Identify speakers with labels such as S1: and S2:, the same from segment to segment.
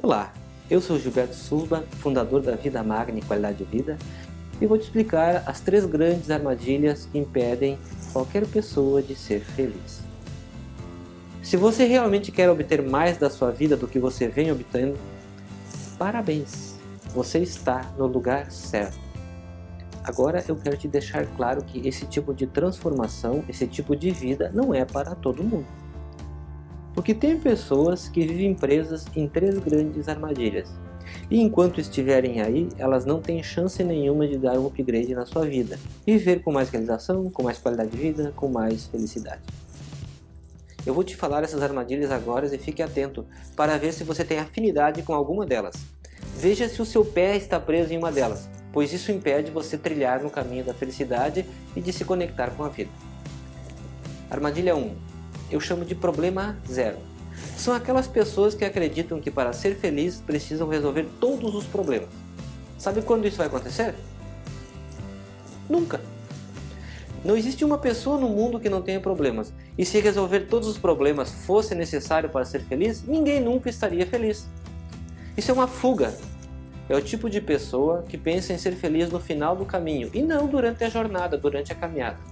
S1: Olá, eu sou Gilberto Silva, fundador da Vida Magna e Qualidade de Vida e vou te explicar as três grandes armadilhas que impedem qualquer pessoa de ser feliz. Se você realmente quer obter mais da sua vida do que você vem obtendo, parabéns, você está no lugar certo. Agora eu quero te deixar claro que esse tipo de transformação, esse tipo de vida não é para todo mundo. Porque tem pessoas que vivem presas em três grandes armadilhas. E enquanto estiverem aí, elas não têm chance nenhuma de dar um upgrade na sua vida. E viver com mais realização, com mais qualidade de vida, com mais felicidade. Eu vou te falar essas armadilhas agora e fique atento para ver se você tem afinidade com alguma delas. Veja se o seu pé está preso em uma delas, pois isso impede você trilhar no caminho da felicidade e de se conectar com a vida. Armadilha 1 eu chamo de problema zero. São aquelas pessoas que acreditam que para ser feliz precisam resolver todos os problemas. Sabe quando isso vai acontecer? Nunca. Não existe uma pessoa no mundo que não tenha problemas. E se resolver todos os problemas fosse necessário para ser feliz, ninguém nunca estaria feliz. Isso é uma fuga. É o tipo de pessoa que pensa em ser feliz no final do caminho e não durante a jornada, durante a caminhada.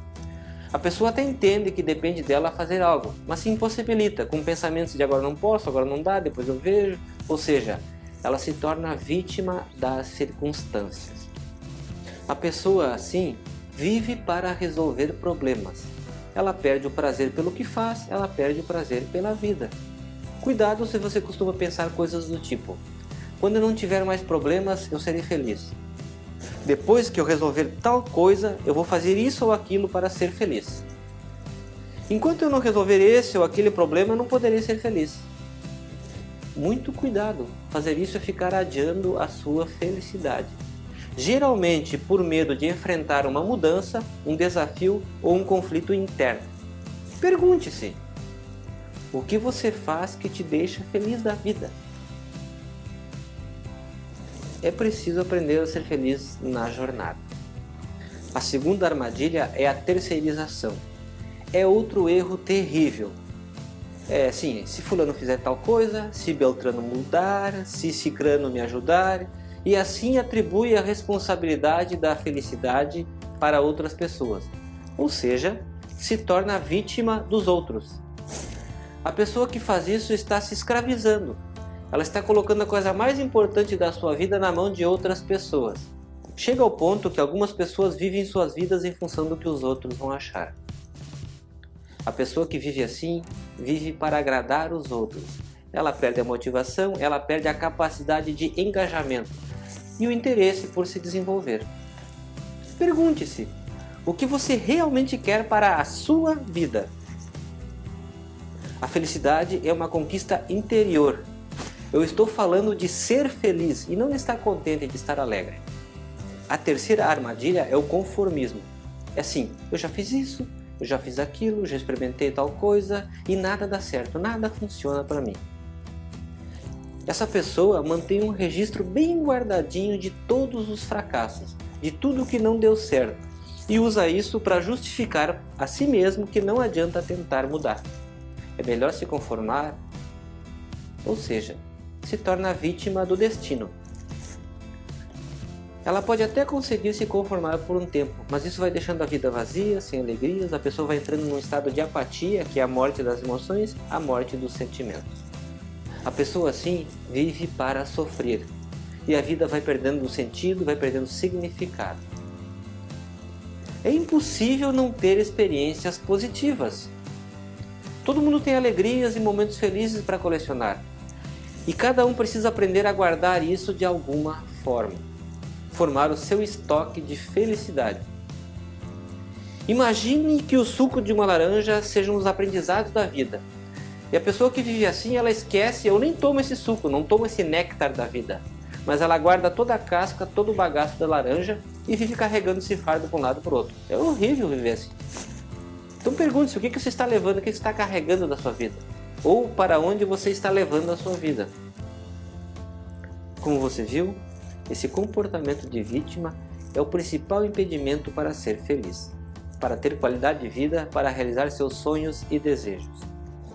S1: A pessoa até entende que depende dela fazer algo, mas se impossibilita, com pensamentos de agora não posso, agora não dá, depois eu vejo. Ou seja, ela se torna vítima das circunstâncias. A pessoa assim vive para resolver problemas. Ela perde o prazer pelo que faz, ela perde o prazer pela vida. Cuidado se você costuma pensar coisas do tipo, quando eu não tiver mais problemas, eu serei feliz. Depois que eu resolver tal coisa, eu vou fazer isso ou aquilo para ser feliz. Enquanto eu não resolver esse ou aquele problema, eu não poderei ser feliz. Muito cuidado, fazer isso é ficar adiando a sua felicidade. Geralmente por medo de enfrentar uma mudança, um desafio ou um conflito interno. Pergunte-se, o que você faz que te deixa feliz da vida? É preciso aprender a ser feliz na jornada. A segunda armadilha é a terceirização. É outro erro terrível. É sim, se fulano fizer tal coisa, se Beltrano mudar, se Cicrano me ajudar, e assim atribui a responsabilidade da felicidade para outras pessoas. Ou seja, se torna vítima dos outros. A pessoa que faz isso está se escravizando, ela está colocando a coisa mais importante da sua vida na mão de outras pessoas. Chega ao ponto que algumas pessoas vivem suas vidas em função do que os outros vão achar. A pessoa que vive assim, vive para agradar os outros. Ela perde a motivação, ela perde a capacidade de engajamento e o interesse por se desenvolver. Pergunte-se, o que você realmente quer para a sua vida? A felicidade é uma conquista interior eu estou falando de ser feliz e não estar contente de estar alegre. A terceira armadilha é o conformismo. É assim, eu já fiz isso, eu já fiz aquilo, já experimentei tal coisa e nada dá certo, nada funciona para mim. Essa pessoa mantém um registro bem guardadinho de todos os fracassos, de tudo que não deu certo e usa isso para justificar a si mesmo que não adianta tentar mudar. É melhor se conformar, ou seja, se torna vítima do destino. Ela pode até conseguir se conformar por um tempo, mas isso vai deixando a vida vazia, sem alegrias, a pessoa vai entrando num estado de apatia, que é a morte das emoções, a morte dos sentimentos. A pessoa assim vive para sofrer, e a vida vai perdendo sentido, vai perdendo significado. É impossível não ter experiências positivas. Todo mundo tem alegrias e momentos felizes para colecionar, e cada um precisa aprender a guardar isso de alguma forma. Formar o seu estoque de felicidade. Imagine que o suco de uma laranja sejam os aprendizados da vida. E a pessoa que vive assim, ela esquece, eu nem tomo esse suco, não tomo esse néctar da vida. Mas ela guarda toda a casca, todo o bagaço da laranja e vive carregando esse fardo para um lado para o outro. É horrível viver assim. Então pergunte-se, o que você está levando, o que você está carregando da sua vida? Ou para onde você está levando a sua vida. Como você viu, esse comportamento de vítima é o principal impedimento para ser feliz, para ter qualidade de vida, para realizar seus sonhos e desejos.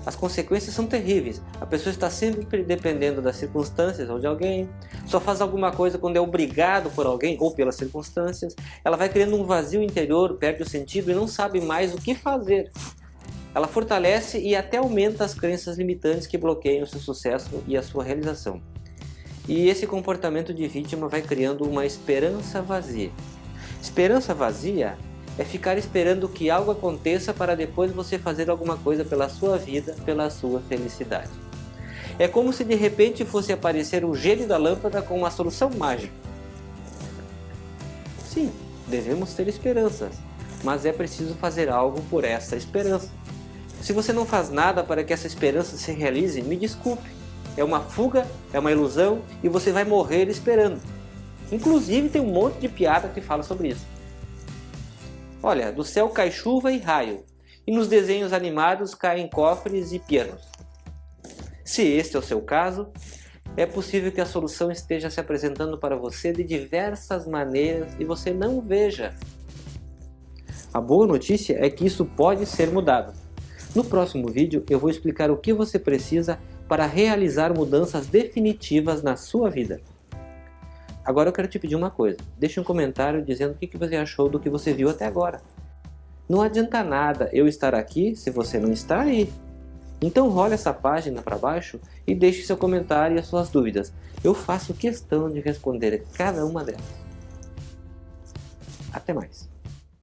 S1: as consequências são terríveis. A pessoa está sempre dependendo das circunstâncias ou de alguém, só faz alguma coisa quando é obrigado por alguém ou pelas circunstâncias. Ela vai criando um vazio interior, perde o sentido e não sabe mais o que fazer. Ela fortalece e até aumenta as crenças limitantes que bloqueiam o seu sucesso e a sua realização. E esse comportamento de vítima vai criando uma esperança vazia. Esperança vazia é ficar esperando que algo aconteça para depois você fazer alguma coisa pela sua vida, pela sua felicidade. É como se de repente fosse aparecer o gênio da lâmpada com uma solução mágica. Sim, devemos ter esperanças, mas é preciso fazer algo por essa esperança. Se você não faz nada para que essa esperança se realize, me desculpe. É uma fuga, é uma ilusão e você vai morrer esperando. Inclusive tem um monte de piada que fala sobre isso. Olha, do céu cai chuva e raio, e nos desenhos animados caem cofres e pianos. Se este é o seu caso, é possível que a solução esteja se apresentando para você de diversas maneiras e você não veja. A boa notícia é que isso pode ser mudado. No próximo vídeo eu vou explicar o que você precisa para realizar mudanças definitivas na sua vida. Agora eu quero te pedir uma coisa, deixe um comentário dizendo o que você achou do que você viu até agora. Não adianta nada eu estar aqui se você não está aí. Então role essa página para baixo e deixe seu comentário e as suas dúvidas. Eu faço questão de responder cada uma delas. Até mais.